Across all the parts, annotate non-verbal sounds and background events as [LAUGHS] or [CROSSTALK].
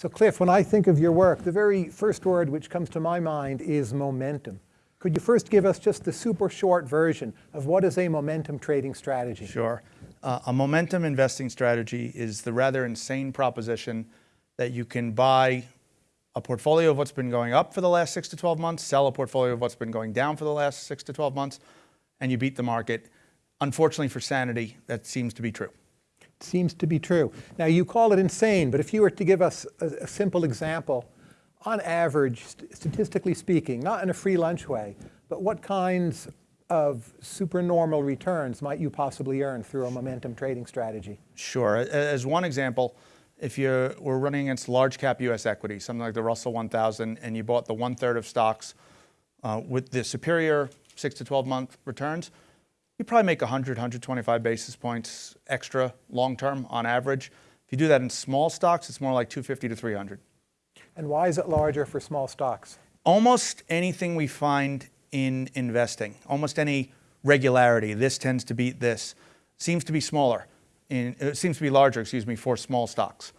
So Cliff, when I think of your work, the very first word which comes to my mind is momentum. Could you first give us just the super short version of what is a momentum trading strategy? Sure. Uh, a momentum investing strategy is the rather insane proposition that you can buy a portfolio of what's been going up for the last six to 12 months, sell a portfolio of what's been going down for the last six to 12 months, and you beat the market. Unfortunately for sanity, that seems to be true. Seems to be true. Now you call it insane, but if you were to give us a, a simple example, on average, st statistically speaking, not in a free lunch way, but what kinds of supernormal returns might you possibly earn through a momentum trading strategy? Sure. As one example, if you were running against large cap US equity, something like the Russell 1000, and you bought the one third of stocks uh, with the superior six to 12 month returns, you probably make 100, 125 basis points extra long term on average. If you do that in small stocks, it's more like 250 to 300. And why is it larger for small stocks? Almost anything we find in investing, almost any regularity, this tends to beat this, seems to be smaller. In, it seems to be larger, excuse me, for small stocks.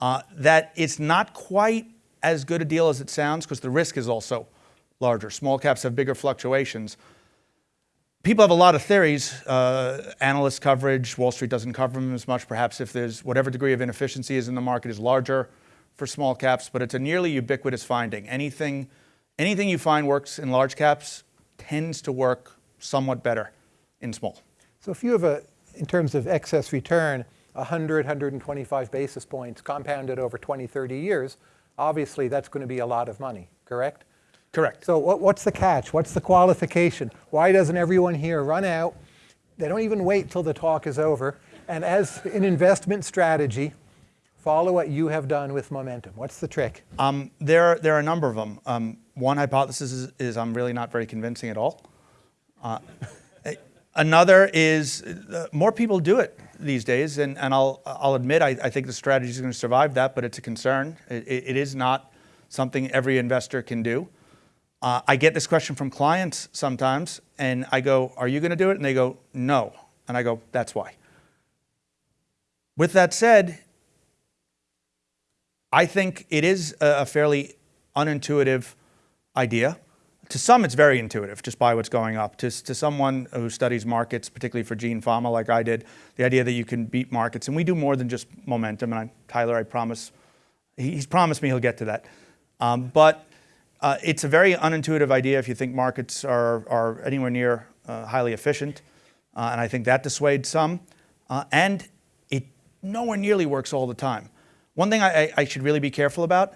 Uh, that it's not quite as good a deal as it sounds because the risk is also larger. Small caps have bigger fluctuations. People have a lot of theories. Uh, analyst coverage, Wall Street doesn't cover them as much. Perhaps if there's whatever degree of inefficiency is in the market is larger for small caps, but it's a nearly ubiquitous finding. Anything Anything you find works in large caps tends to work somewhat better in small. So if you have a, in terms of excess return, 100, 125 basis points compounded over 20, 30 years, obviously that's going to be a lot of money, correct? Correct. So what, what's the catch? What's the qualification? Why doesn't everyone here run out? They don't even wait till the talk is over. And as an investment strategy, follow what you have done with momentum. What's the trick? Um, there, there are a number of them. Um, one hypothesis is, is, I'm really not very convincing at all. Uh, [LAUGHS] another is uh, more people do it these days, and, and I'll, I'll admit I, I think the strategy is going to survive that, but it's a concern. It, it is not something every investor can do. Uh, I get this question from clients sometimes, and I go, are you going to do it? And they go, no. And I go, that's why. With that said, I think it is a fairly unintuitive idea. To some, it's very intuitive, just by what's going up. To, to someone who studies markets, particularly for Gene Fama like I did, the idea that you can beat markets, and we do more than just momentum, and I, Tyler, I promise, he's promised me he'll get to that. Um, but uh, it's a very unintuitive idea if you think markets are, are anywhere near uh, highly efficient, uh, and I think that dissuades some. Uh, and it nowhere nearly works all the time. One thing I, I should really be careful about,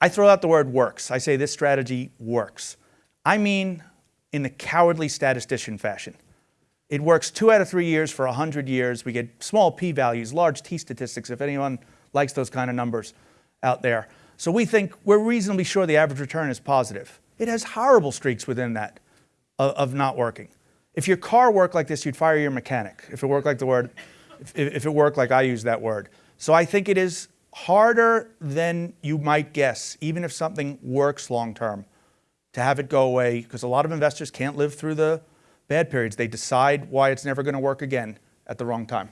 I throw out the word works. I say this strategy works. I mean in the cowardly statistician fashion. It works two out of three years for 100 years. We get small p-values, large t-statistics, if anyone likes those kind of numbers out there. So we think we're reasonably sure the average return is positive. It has horrible streaks within that of, of not working. If your car worked like this, you'd fire your mechanic. If it worked like the word, if, if it worked like I use that word. So I think it is harder than you might guess, even if something works long term, to have it go away because a lot of investors can't live through the bad periods. They decide why it's never going to work again at the wrong time.